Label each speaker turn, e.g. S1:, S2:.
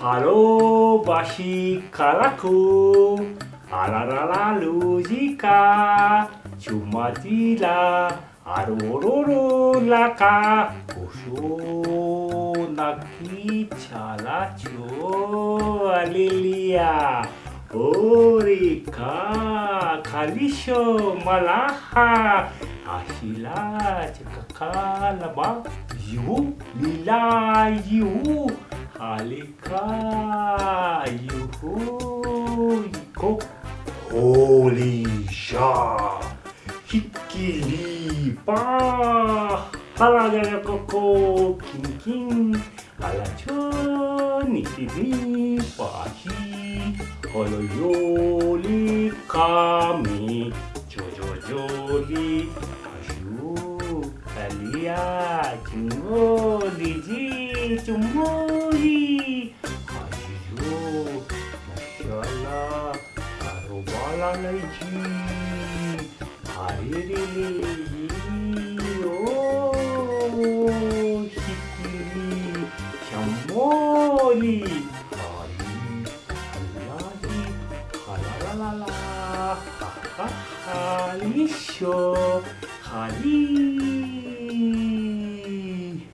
S1: Harobashi karaku Ararara luzika Chumatila Arororo laka Uso naki chalacho Alilia Orika Kalisho malaha Ashila chakakalaba Yu lila yu Halika yuhu Yiko Holy sha. Hikili pa. Halaga koko kin kin Alacho nikini pahi. Holo yoli kami. Jojo joli Ashu kalia Chungoli ji Mashallah Arubala laiji Haririli Oh Hikili Shamoli Hari Halahi Halalalala Ha ha ha Lisho Hali